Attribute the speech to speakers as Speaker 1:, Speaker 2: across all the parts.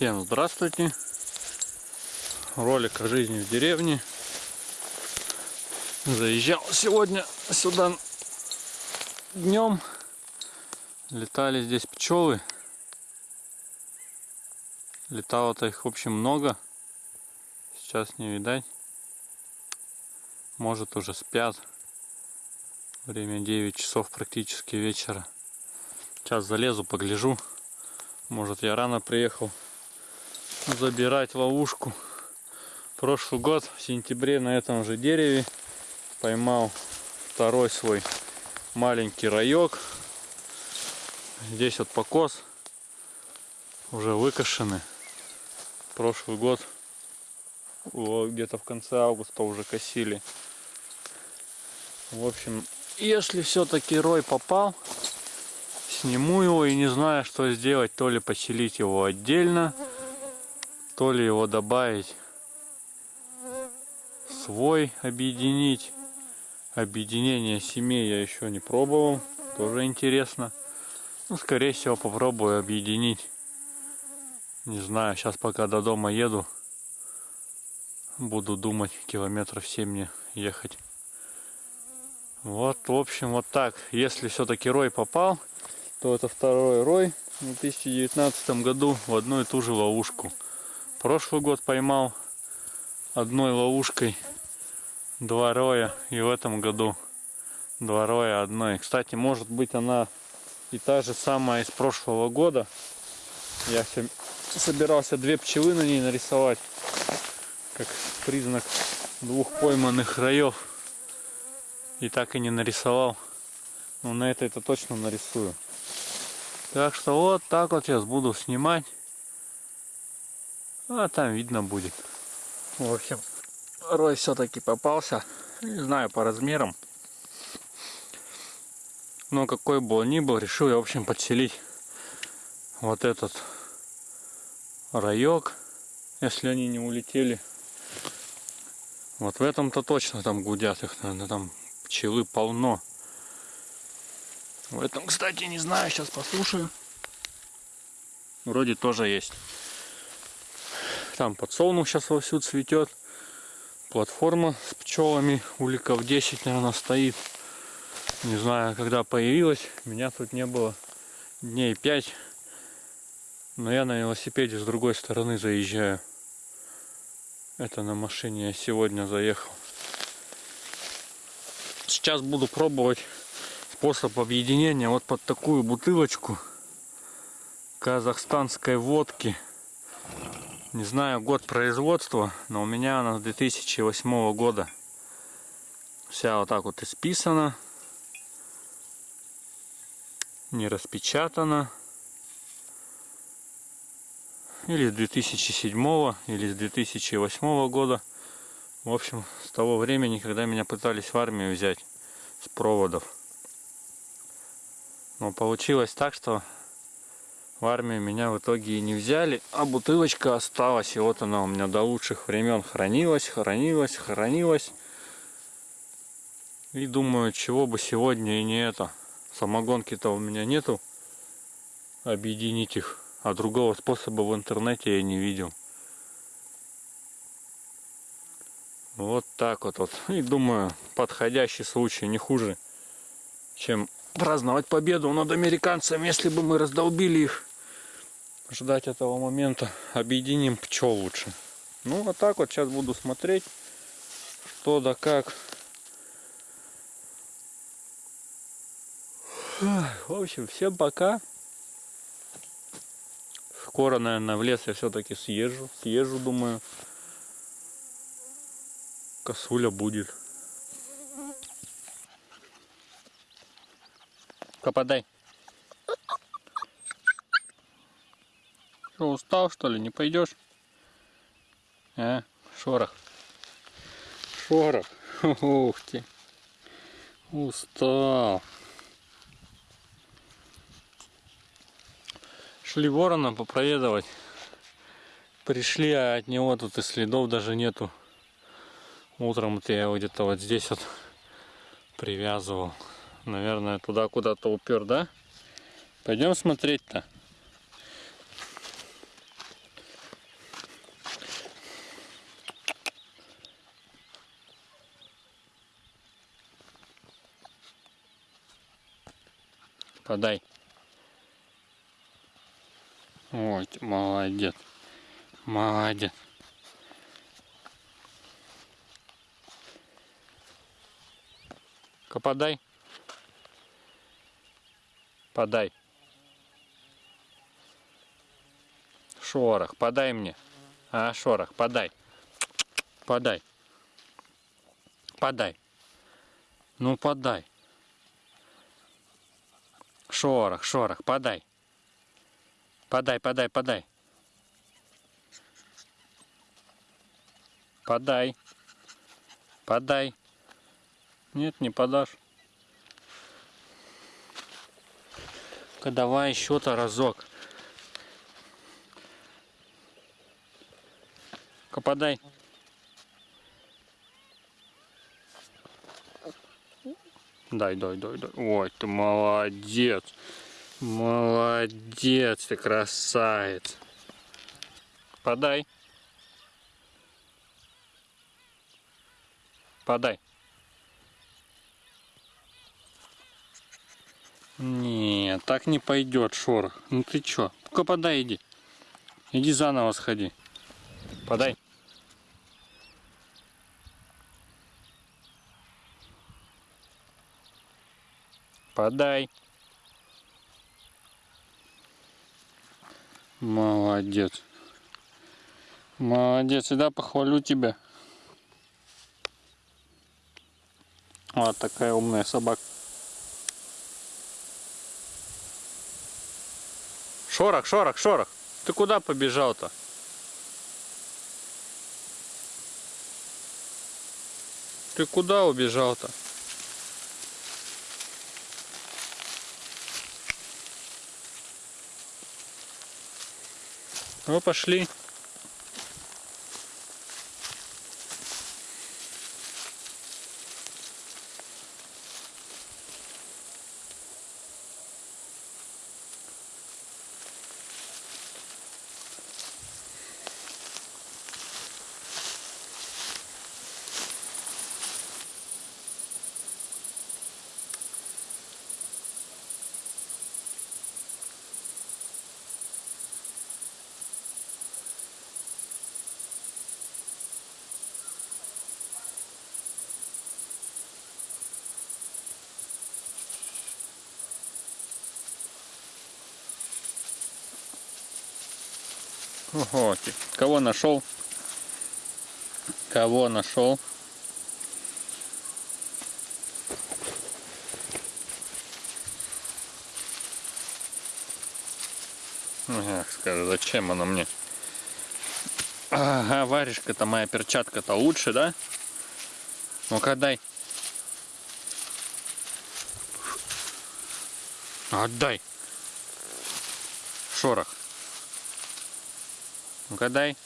Speaker 1: Всем здравствуйте! Ролик о жизни в деревне. Заезжал сегодня сюда днем. Летали здесь пчелы. Летало-то их в общем много. Сейчас не видать. Может уже спят. Время 9 часов практически вечера. Сейчас залезу, погляжу. Может я рано приехал забирать ловушку. Прошлый год в сентябре на этом же дереве поймал второй свой маленький райок. Здесь вот покос уже выкошены. Прошлый год где-то в конце августа уже косили. В общем, если все-таки рой попал, сниму его и не знаю, что сделать. То ли поселить его отдельно, то ли его добавить свой, объединить. Объединение семей я еще не пробовал. Тоже интересно. Ну, скорее всего, попробую объединить. Не знаю, сейчас пока до дома еду. Буду думать, километров 7 мне ехать. Вот, в общем, вот так. Если все-таки рой попал, то это второй рой в 2019 году в одну и ту же ловушку. Прошлый год поймал одной ловушкой два роя и в этом году два роя одной. Кстати, может быть она и та же самая из прошлого года. Я собирался две пчелы на ней нарисовать, как признак двух пойманных раев. И так и не нарисовал. Но на это это точно нарисую. Так что вот так вот сейчас буду снимать. А там видно будет. В общем, рой все-таки попался. Не знаю по размерам. Но какой бы он ни был, решил я, в общем, подселить вот этот райок, если они не улетели. Вот в этом-то точно там гудят их, наверное, там пчелы полно. В этом, кстати, не знаю, сейчас послушаю. Вроде тоже есть. Там подсолнух сейчас вовсю цветет. Платформа с пчелами, уликов 10, наверное, стоит. Не знаю, когда появилась. Меня тут не было дней 5. Но я на велосипеде с другой стороны заезжаю. Это на машине я сегодня заехал. Сейчас буду пробовать способ объединения вот под такую бутылочку казахстанской водки. Не знаю год производства, но у меня она с 2008 года. Вся вот так вот исписана. Не распечатана. Или с 2007 или с 2008 года. В общем, с того времени, когда меня пытались в армию взять с проводов. Но получилось так, что в армию меня в итоге и не взяли, а бутылочка осталась. И вот она у меня до лучших времен хранилась, хранилась, хранилась. И думаю, чего бы сегодня и не это. Самогонки-то у меня нету. Объединить их. А другого способа в интернете я не видел. Вот так вот. вот. И думаю, подходящий случай не хуже, чем праздновать победу над американцами, если бы мы раздолбили их. Ждать этого момента. Объединим пчел лучше. Ну, вот так вот сейчас буду смотреть, что да как. В общем, всем пока. Скоро, наверное, в лес я все-таки съезжу. Съезжу, думаю. Косуля будет. Попадай. Что, устал что ли? Не пойдешь? А, шорох. Шорох. Ух ты. Устал. Шли ворона попроведывать. Пришли, а от него тут и следов даже нету. Утром-то я его где-то вот здесь вот привязывал. Наверное, туда куда-то упер, да? Пойдем смотреть-то. Подай. Ты молодец. Молодец. ка подай. Подай. Шорох, подай мне. А, шорох, подай. Подай. Подай. Ну, подай. Шорох, шорох, подай. Подай, подай, подай. Подай. Подай. Нет, не подашь. ка давай еще-то разок. ка Дай, дай, дай, дай. Ой, ты молодец. Молодец, ты красавец. Подай. Подай. Нет, так не пойдет, шорох. Ну ты чё? Ну-ка подай, иди. Иди заново сходи. Подай. Подай. Молодец. Молодец, и да, похвалю тебя. Вот такая умная собака. Шорох, шорох, шорох. Ты куда побежал-то? Ты куда убежал-то? Ну, пошли. Ого, кого нашел? Кого нашел? Ага, скажу, зачем она мне? Ага, варежка-то моя перчатка-то лучше, да? Ну-ка дай. Отдай. Шорох. Ну-ка дай.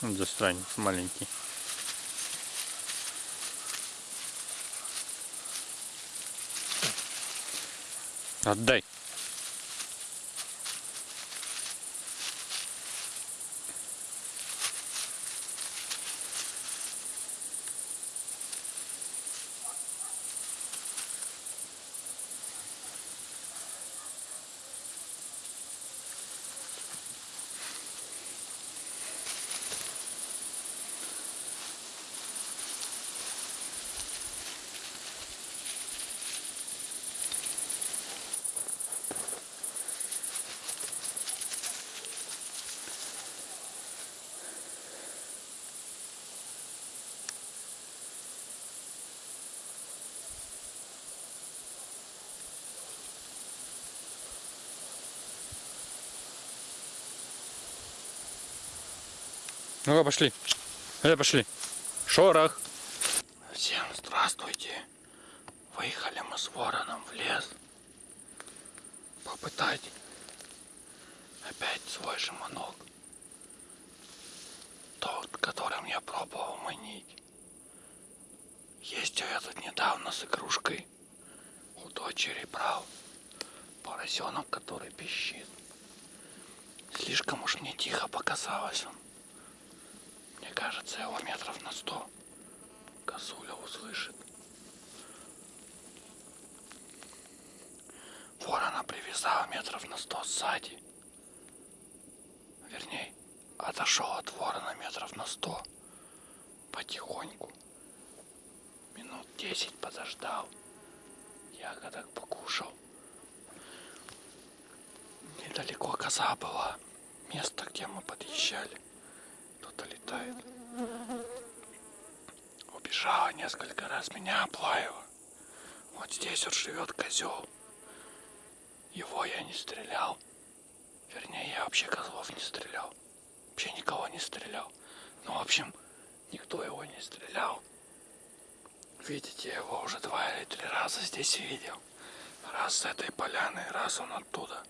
Speaker 1: Вот застранец маленький. Отдай. Ну-ка, пошли. Э, пошли. Шорох. Всем здравствуйте. Выехали мы с вороном в лес. Попытать опять свой шаманок. Тот, которым я пробовал манить. Ездил я тут недавно с игрушкой. У дочери брал поросенок, который пищит. Слишком уж мне тихо показалось он. Мне кажется, его метров на сто услышит. Ворона привязала метров на сто сзади. Вернее, отошел от ворона метров на сто. Потихоньку. Минут десять подождал. Ягодок покушал. Недалеко коза была. Место, где мы подъезжали. Кто-то летает. Убежала несколько раз, меня облаяла. Вот здесь вот живет козел. Его я не стрелял. Вернее, я вообще козлов не стрелял. Вообще никого не стрелял. Ну, в общем, никто его не стрелял. Видите, его уже два или три раза здесь видел. Раз с этой поляны, раз он оттуда.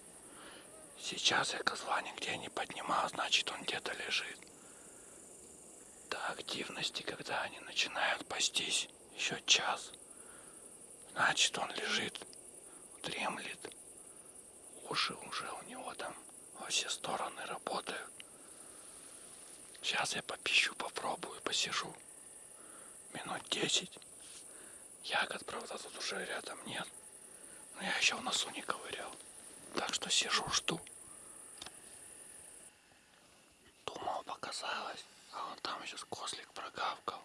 Speaker 1: Сейчас я козла нигде не поднимал, значит он где-то лежит. До активности, когда они начинают пастись, еще час. Значит он лежит, дремлет. Уши уже у него там во все стороны работают. Сейчас я попищу, попробую, посижу. Минут десять. Ягод, правда, тут уже рядом нет. Но я еще в носу не ковырял. Так что сижу, жду. Думал, показалось. А вон там сейчас кослик прогавкал.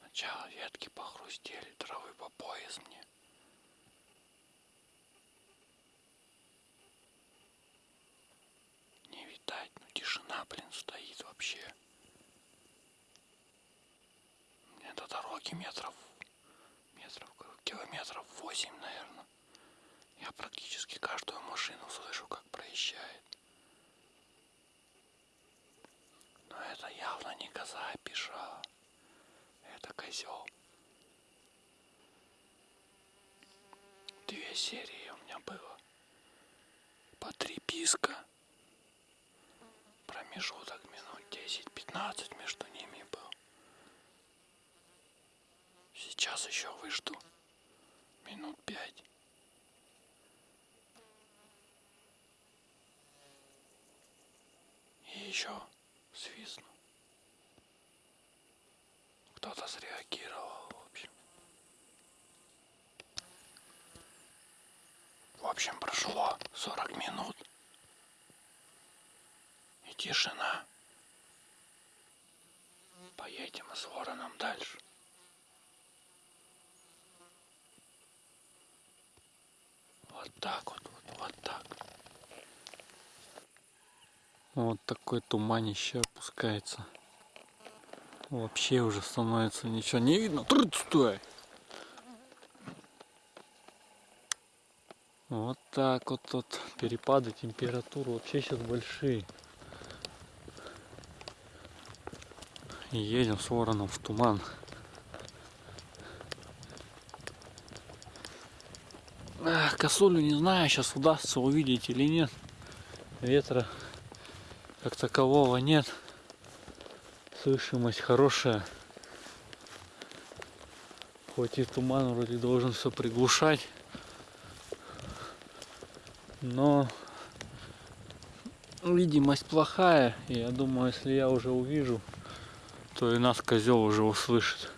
Speaker 1: Сначала ветки похрустели, травы по пояс мне. Не видать, ну тишина, блин, стоит вообще. До дороги метров, метров, километров восемь, наверное. Я практически каждую машину слышу, как проезжает. Но это явно не коза опешала. Это козел. Серии у меня было. По три писка. Промежуток минут 10-15 между ними был. Сейчас еще выжду. Минут пять. И еще свистну. Кто-то среагировал, в общем. Прошло 40 минут. И тишина. Поедем с вороном дальше. Вот так вот, вот, вот так. Вот такой туманище опускается. Вообще уже становится ничего не видно. Трудь, стой! Вот так вот тут перепады температуры вообще сейчас большие. Едем с вороном в туман. Ах, косулю не знаю, сейчас удастся увидеть или нет. Ветра как такового нет. Слышимость хорошая. Хоть и туман вроде должен все приглушать. Но видимость плохая. И я думаю, если я уже увижу, то и нас козел уже услышит.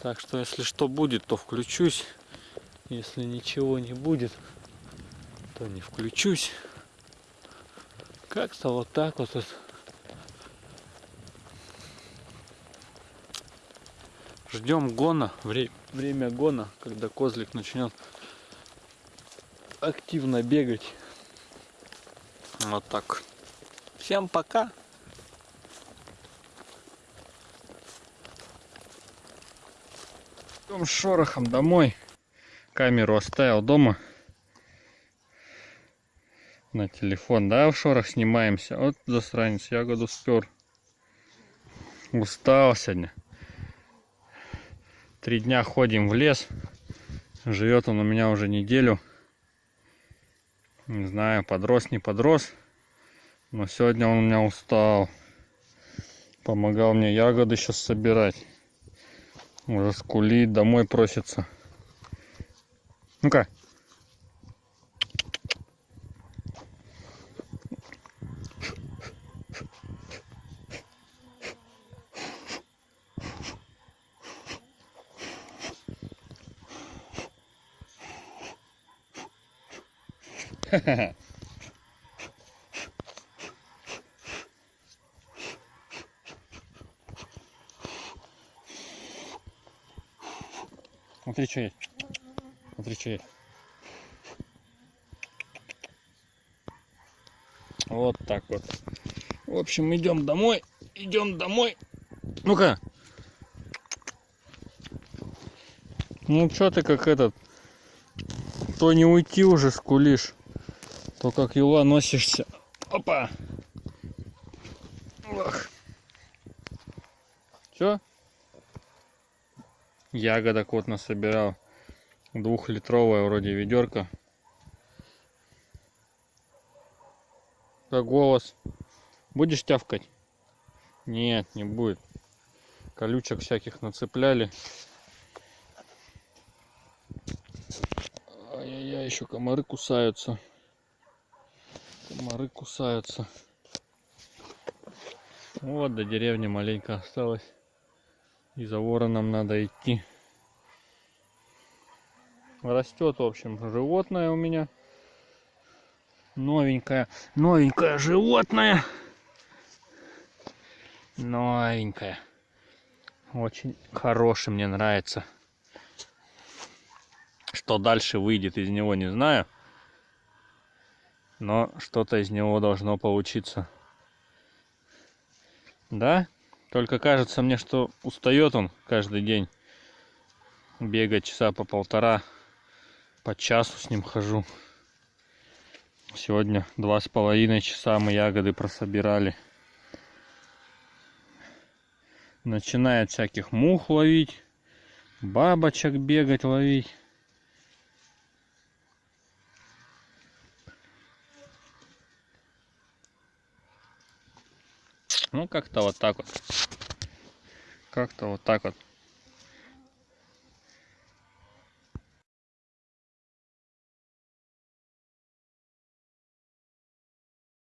Speaker 1: Так что если что будет, то включусь. Если ничего не будет, то не включусь. Как-то вот так вот. Ждем гона, вре время гона, когда козлик начнет активно бегать. Вот так. Всем пока. Идем с шорохом домой. Камеру оставил дома. На телефон, да, в шорох снимаемся. Вот засранец, ягоду спер. Устал сегодня. Три дня ходим в лес. Живет он у меня уже неделю. Не знаю, подрос, не подрос. Но сегодня он у меня устал. Помогал мне ягоды сейчас собирать. Уже скулит, домой просится. Ну-ка. Смотри, что есть. Смотри, что есть. Вот так вот. В общем, идем домой. Идем домой. Ну-ка. Ну, что ты как этот... То не уйти уже скулишь, то как юла носишься. Опа! Ох. Все? Ягодок вот насобирал. Двухлитровая вроде ведерко. Как голос. Будешь тявкать? Нет, не будет. Колючек всяких нацепляли. Ай-яй-яй, еще комары кусаются. Комары кусаются. Вот до деревни маленько осталось. И за вороном надо идти. Растет, в общем, животное у меня. Новенькое, новенькое животное. Новенькое. Очень хороший, мне нравится. Что дальше выйдет из него, не знаю. Но что-то из него должно получиться. Да? Только кажется мне, что устает он каждый день. Бегать часа по полтора. По часу с ним хожу. Сегодня два с половиной часа мы ягоды прособирали. Начинает всяких мух ловить. Бабочек бегать ловить. Ну, как-то вот так вот. Как-то вот так вот.